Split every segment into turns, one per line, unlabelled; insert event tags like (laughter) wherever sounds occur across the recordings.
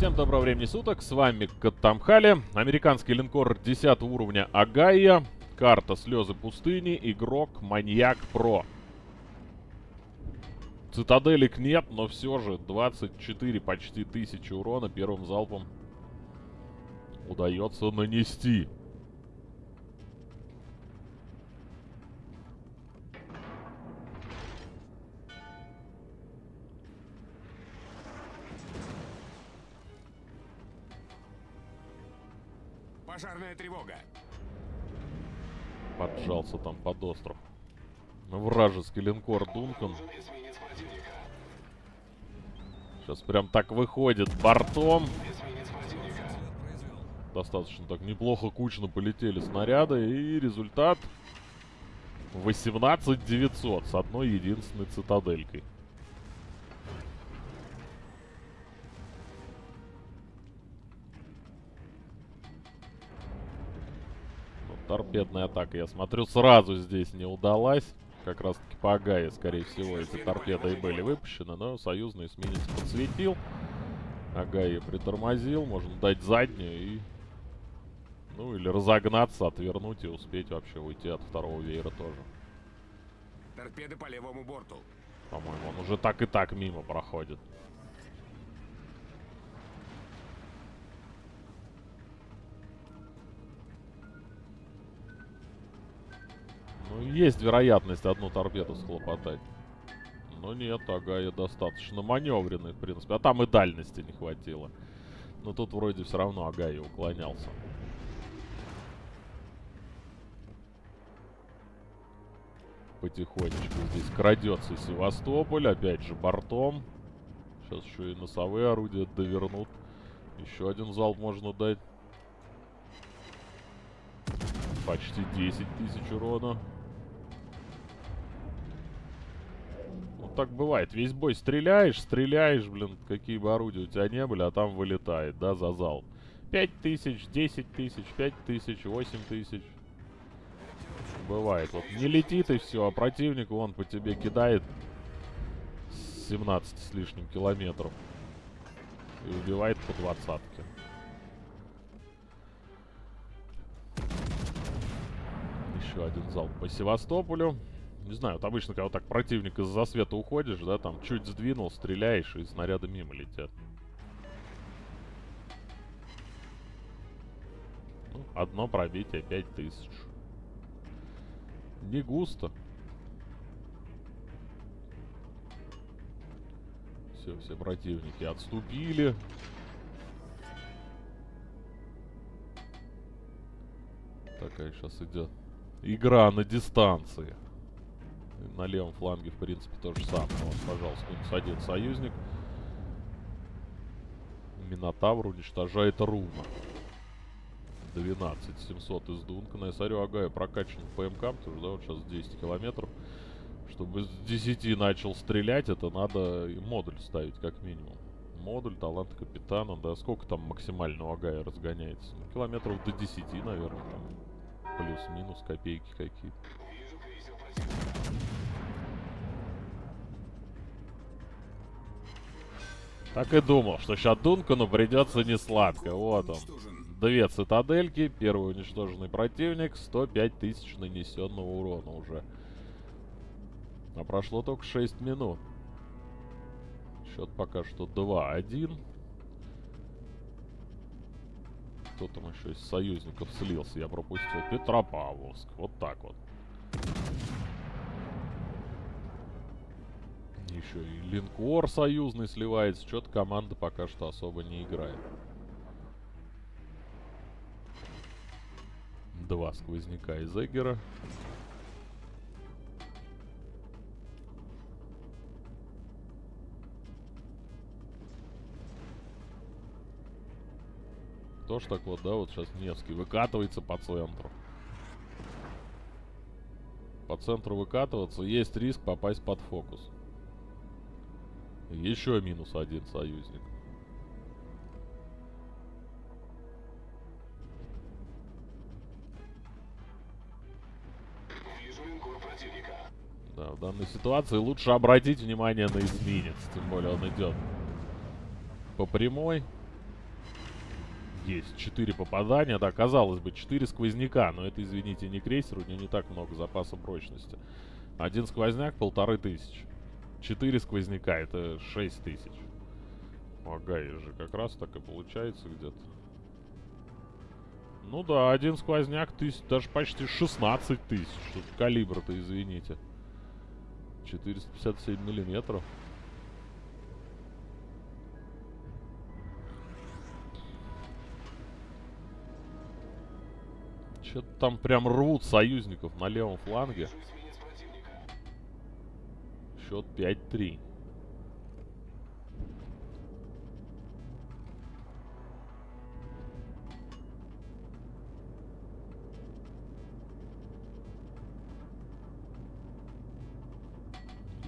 Всем доброго времени суток, с вами Катамхали, американский линкор 10 уровня Агая, карта Слезы пустыни, игрок Маньяк Про. Цитаделек нет, но все же 24 почти тысячи урона первым залпом удается нанести.
Пожарная тревога.
Поджался там под остров. Вражеский линкор Дункан. Сейчас прям так выходит бортом. Достаточно так неплохо кучно полетели снаряды. И результат 18 900 с одной единственной цитаделькой. Торпедная атака, я смотрю, сразу здесь не удалась. Как раз таки по Агае, скорее всего, эти торпеды и были выпущены, но союзный эсминец подсветил. Агая притормозил, можно дать заднюю и... Ну, или разогнаться, отвернуть и успеть вообще уйти от второго веера тоже.
Торпеды по левому борту.
По-моему, он уже так и так мимо проходит. Есть вероятность одну торпеду схлопотать. Но нет, Агая достаточно маневренный, в принципе. А там и дальности не хватило. Но тут вроде все равно Агая уклонялся. Потихонечку здесь крадется Севастополь. Опять же бортом. Сейчас еще и носовые орудия довернут. Еще один залп можно дать. Почти 10 тысяч урона. Так бывает. Весь бой стреляешь, стреляешь, блин, какие бы орудия у тебя не были, а там вылетает, да, за зал. 5 тысяч, 10 тысяч, 5 тысяч, 8 тысяч. Бывает. Вот не летит и все, а противник вон по тебе кидает 17 с лишним километров. И убивает по двадцатке. Еще один залп по Севастополю. Не знаю, вот обычно, когда вот так противник из засвета уходишь, да, там чуть сдвинул, стреляешь, и снаряды мимо летят. Ну, одно пробитие 5000. Не густо. Все, все противники отступили. Такая сейчас идет игра на дистанции. На левом фланге, в принципе, то же самое. Вот, пожалуйста, минус один союзник. Минотавр уничтожает Руна. 12 700 из Дункана. Я смотрю, Агая прокачан в ПМК, потому что, да, вот сейчас 10 километров. Чтобы с 10 начал стрелять, это надо модуль ставить, как минимум. Модуль, талант капитана, да, сколько там максимально у Агая разгоняется? Ну, километров до 10, наверное. Плюс-минус копейки какие-то. Так и думал, что сейчас Дункану придется не сладко. Вот он. Две цитадельки, первый уничтоженный противник, 105 тысяч нанесенного урона уже. А прошло только 6 минут. Счет пока что 2-1. Кто там еще из союзников слился? Я пропустил Петропавловск. Вот так вот. Еще и линкор союзный сливается. Что-то команда пока что особо не играет. Два сквозняка из Эггера. Тоже так вот, да, вот сейчас Невский выкатывается по центру. По центру выкатываться, есть риск попасть под фокус. Еще минус один союзник. Да, в данной ситуации лучше обратить внимание на изменец. Тем более он идет по прямой. Есть 4 попадания, да, казалось бы, 4 сквозняка, но это, извините, не крейсер, у него не так много запаса прочности. Один сквозняк полторы тысячи. 4 сквозняка, это 6 тысяч. Ага, же как раз так и получается где-то. Ну да, один сквозняк тысяч, даже почти 16 тысяч. Калибр-то, извините. 457 миллиметров. Что-то там прям рвут союзников на левом фланге. Счет 5-3.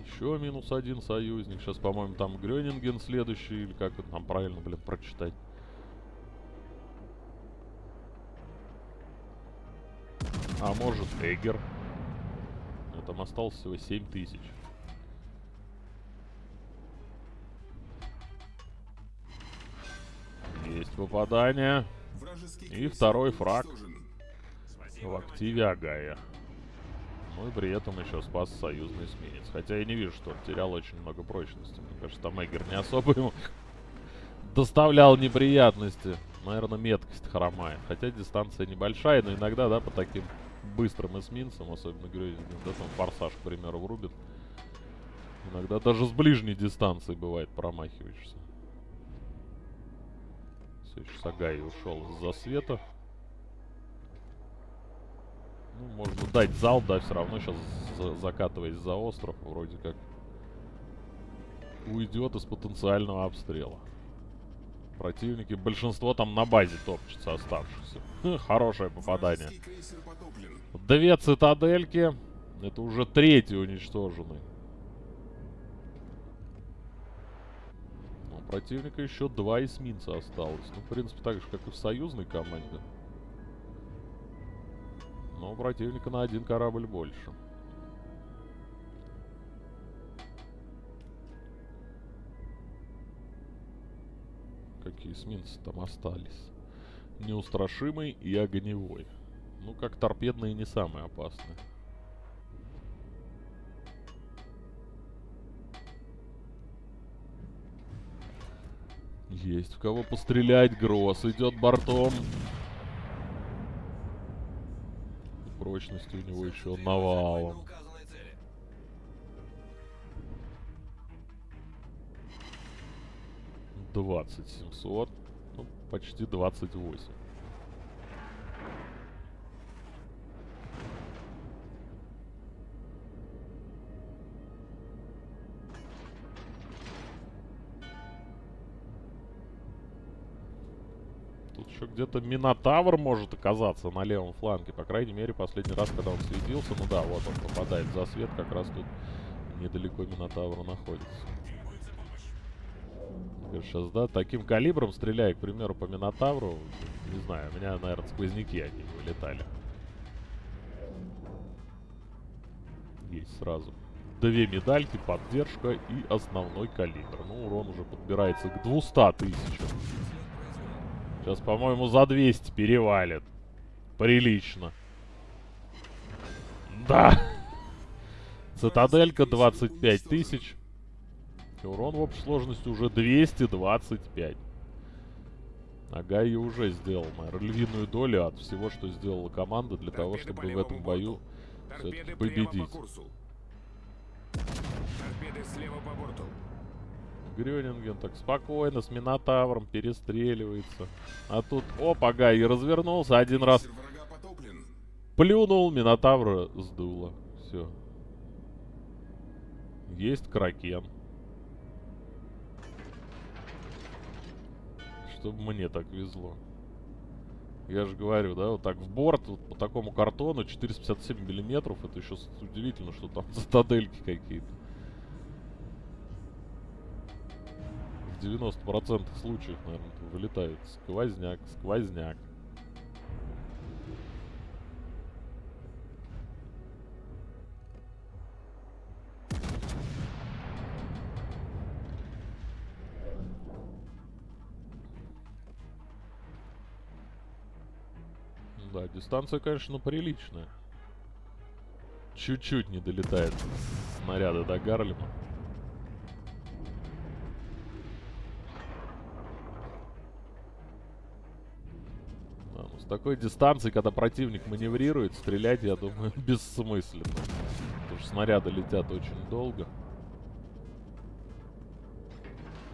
Еще минус один союзник. Сейчас, по-моему, там Грёнинген следующий. Или как это там правильно, блин, прочитать. А может Эггер. Но там осталось всего 7 тысяч. Есть попадание. И второй фраг в активе Агая. Ну и при этом еще спас союзный эсминец. Хотя я не вижу, что он терял очень много прочности. Мне кажется, там Эггер не особо ему (laughs) доставлял неприятности. Наверное, меткость хромает. Хотя дистанция небольшая, но иногда, да, по таким быстрым эсминцам, особенно Грёзинген, да, там форсаж, к примеру, врубит. Иногда даже с ближней дистанции бывает промахиваешься. Еще Сагай ушел из засвета. Ну, можно дать зал, да, все равно сейчас за закатываясь за остров, вроде как уйдет из потенциального обстрела. Противники, большинство там на базе топчется оставшихся. Хорошее попадание. Две цитадельки. Это уже третий уничтоженный. Противника еще два эсминца осталось. Ну, в принципе, так же, как и в союзной команде. Но у противника на один корабль больше. Какие эсминцы там остались? Неустрашимый и огневой. Ну, как торпедные не самые опасные. Есть в кого пострелять. Гросс идет бортом. Прочности у него еще навалом. Двадцать семьсот. Ну, почти двадцать восемь. Где-то Минотавр может оказаться на левом фланге. По крайней мере, последний раз, когда он светился. Ну да, вот он попадает за свет. Как раз тут недалеко Минотавра находится. Сейчас, да, таким калибром стреляя, к примеру, по Минотавру, не знаю, у меня, наверное, сквозняки они вылетали. Есть сразу. Две медальки, поддержка и основной калибр. Ну, урон уже подбирается к 200 тысячам. Сейчас, по-моему, за 200 перевалит. Прилично. Да. Цитаделька 25 тысяч. Урон в общей сложности уже 225. Ага, и уже сделал, львиную долю от всего, что сделала команда для того, чтобы в этом бою победить. Торпеды слева по борту. Грёнинген так спокойно с Минотавром перестреливается. А тут, опа, Гай, и развернулся один раз. Плюнул, Минотавра сдуло. Все. Есть Кракен. Чтобы мне так везло. Я же говорю, да, вот так в борт, вот по такому картону 457 миллиметров. Это еще удивительно, что там (laughs) цитадельки какие-то. 90% случаев, наверное, вылетают. Сквозняк, сквозняк. Да, дистанция, конечно, приличная. Чуть-чуть не долетает снаряда до Гарлема. Такой дистанции, когда противник маневрирует, стрелять, я думаю, (laughs) бессмысленно. Потому что снаряды летят очень долго.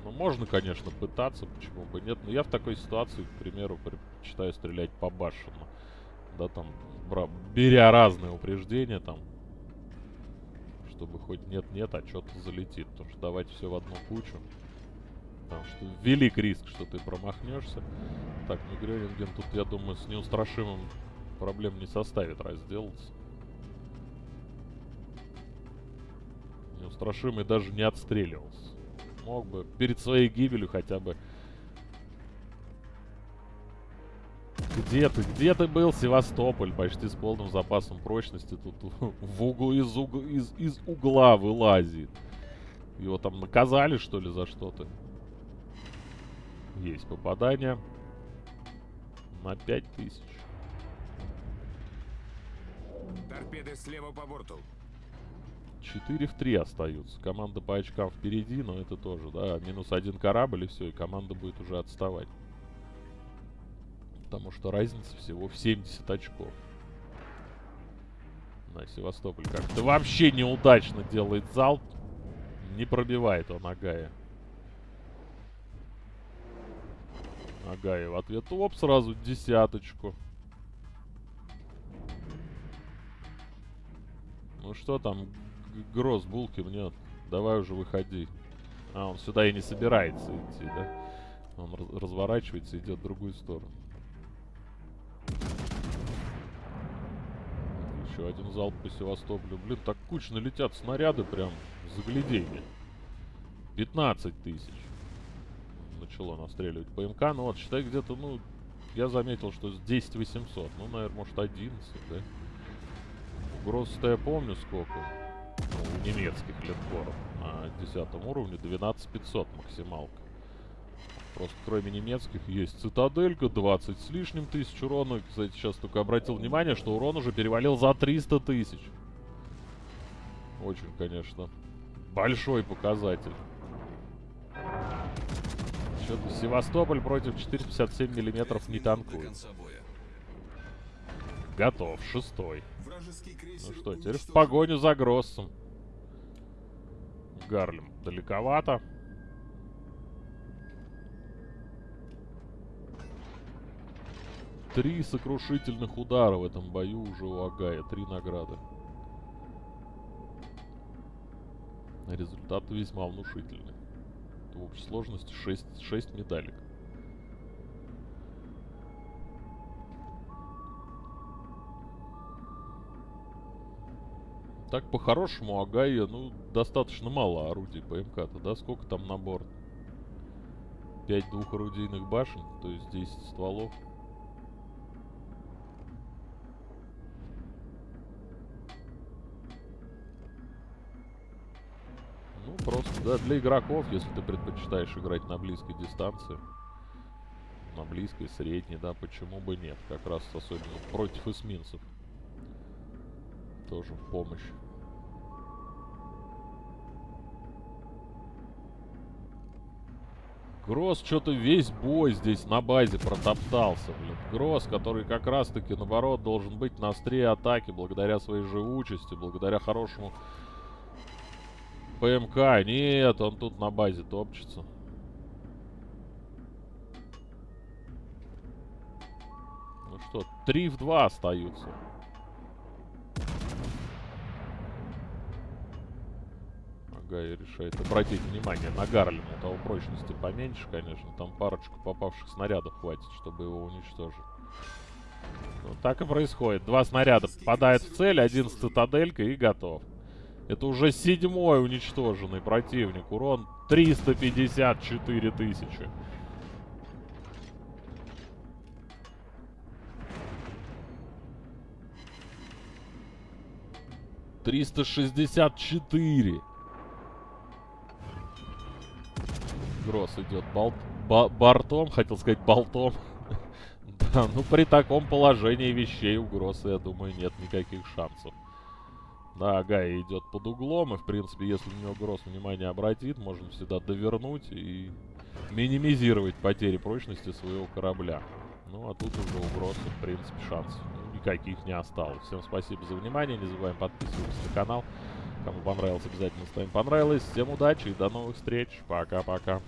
Ну, можно, конечно, пытаться, почему бы нет. Но я в такой ситуации, к примеру, предпочитаю стрелять по башенному. Да, там, бра беря разные упреждения, там, чтобы хоть нет-нет, а что-то залетит. Потому что давать все в одну кучу. Потому что велик риск, что ты промахнешься. Так, Мигрёнинген тут, я думаю, с неустрашимым проблем не составит разделаться. Неустрашимый даже не отстреливался. Мог бы перед своей гибелью хотя бы... Где ты? Где ты был, Севастополь? Почти с полным запасом прочности. Тут (laughs) в угол, из, угла, из, из угла вылазит. Его там наказали, что ли, за что-то? Есть попадание. На 5000.
Торпеды слева по борту.
4 в 3 остаются. Команда по очкам впереди, но это тоже, да, минус один корабль и все, и команда будет уже отставать. Потому что разница всего в 70 очков. На Севастополь как-то вообще неудачно делает залп. Не пробивает он Агая. Агая в ответ оп, сразу десяточку. Ну что там, Гроз булки мнет. Давай уже выходи. А, он сюда и не собирается идти, да? Он раз разворачивается и идет в другую сторону. Еще один залп по Севастополю. Блин, так кучно летят снаряды прям. Загляденье. 15 тысяч. Начало настреливать ПМК. Ну вот, считай где-то, ну, я заметил, что с 10 800. Ну, наверное, может 11, да? Угроз-то я помню сколько ну, у немецких линкоров на 10 уровне 12500 максималка. Просто кроме немецких есть цитаделька, 20 с лишним тысяч урона. Кстати, сейчас только обратил внимание, что урон уже перевалил за 300 тысяч. Очень, конечно, большой показатель. Что-то Севастополь против 457 миллиметров не танкует. Готов, шестой. Ну что, теперь в погоню за Гроссом. Гарлем далековато. Три сокрушительных удара в этом бою уже у Агая. Три награды. Результаты весьма внушительны. В общей сложности 6, 6 медалек. Так, по-хорошему, Агая, ну, достаточно мало орудий ПМК-то, да? Сколько там на борт? 5 двухорудийных башен, то есть 10 стволов. Да, для игроков, если ты предпочитаешь играть на близкой дистанции. На близкой, средней, да, почему бы нет? Как раз особенно против эсминцев тоже в помощь. Гросс что-то весь бой здесь на базе протоптался, блин. Гросс, который как раз-таки, наоборот, должен быть на острие атаки благодаря своей живучести, благодаря хорошему ПМК. Нет, он тут на базе топчется. Ну что, 3 в 2 остаются. Гай решает обратить внимание на Гарлема. У того прочности поменьше, конечно. Там парочку попавших снарядов хватит, чтобы его уничтожить. Вот так и происходит. Два снаряда попадают в цель, один с цитаделькой и готов. Это уже седьмой уничтоженный противник. Урон 354 тысячи. Триста шестьдесят четыре. Гросс идет болт, ба, бортом, хотел сказать болтом. (laughs) Да, ну при таком положении вещей у Гросса, я думаю, нет никаких шансов. Да, Гай идет под углом, и в принципе, если на него Гросс внимание обратит, можно всегда довернуть и минимизировать потери прочности своего корабля. Ну, а тут уже у Гросса, в принципе, шансов ну, никаких не осталось. Всем спасибо за внимание, не забываем подписываться на канал. Кому понравилось, обязательно ставим понравилось. Всем удачи и до новых встреч. Пока-пока.